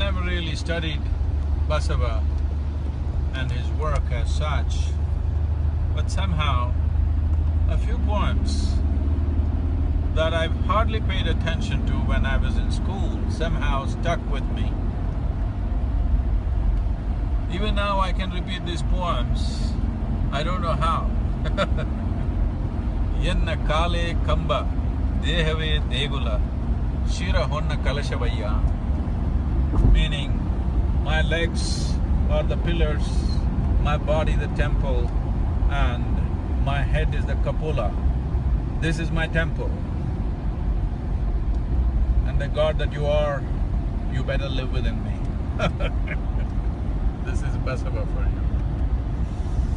never really studied Basava and his work as such, but somehow a few poems that I've hardly paid attention to when I was in school somehow stuck with me. Even now I can repeat these poems, I don't know how. Yenna kale kamba dehave degula shira honna kalashavaya meaning my legs are the pillars, my body the temple, and my head is the cupola. This is my temple. And the God that you are, you better live within me. this is Basava for you.